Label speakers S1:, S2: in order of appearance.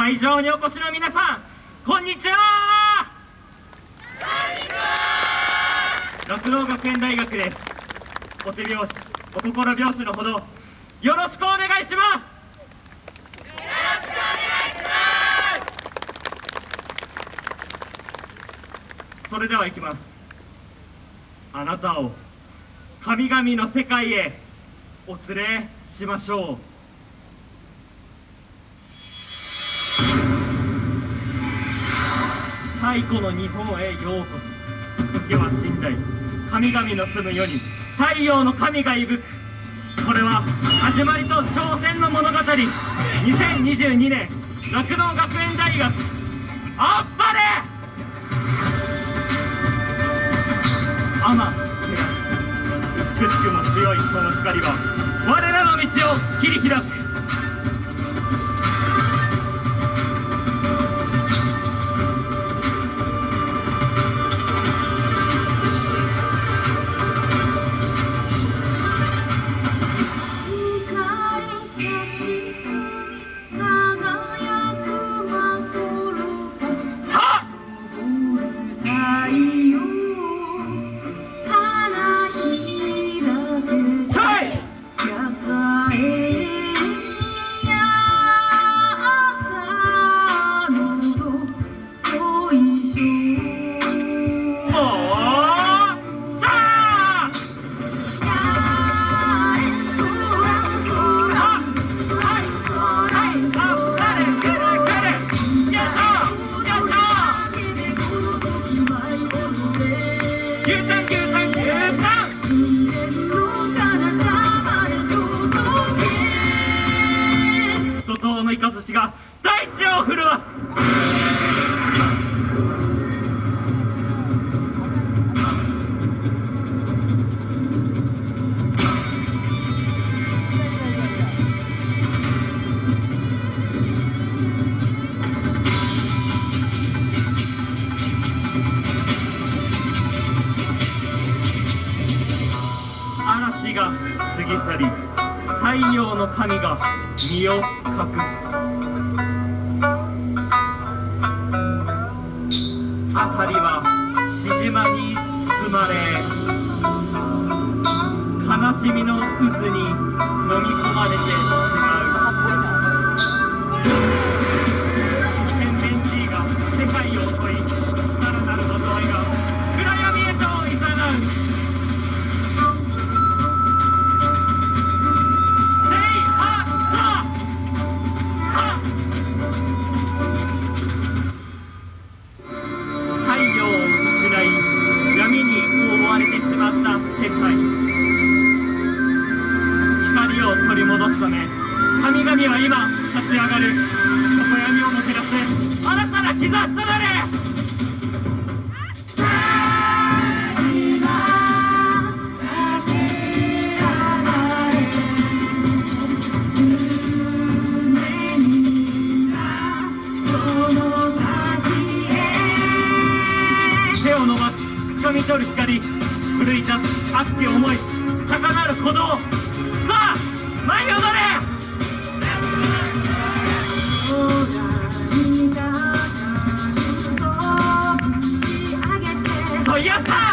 S1: 会場にお越しの皆さんこんにちは。酪農学園大学です。お手拍子お心拍子のほどよろしくお願いします。それでは行きます。あなたを神々の世界へお連れしましょう。太古の日本へようこそ。時は寝台神々の住む世に太陽の神がいぶく。これは始まりと挑戦の物語。2022年酪農学園大学。あっぱれ。アマテラス美しくも強いその光は我らの道を切り開く怒涛の雷が大地を震わす。死が過ぎ去り太陽の神が身を隠す。辺りは静まに包まれ悲しみの渦に飲み込まれてしまう。め神々は今立ち上がる。常闇をもてらす新たな兆しとなれ。手を伸ばし掴み取る光奮い立つ熱き思い高鳴る鼓動。yes, sir!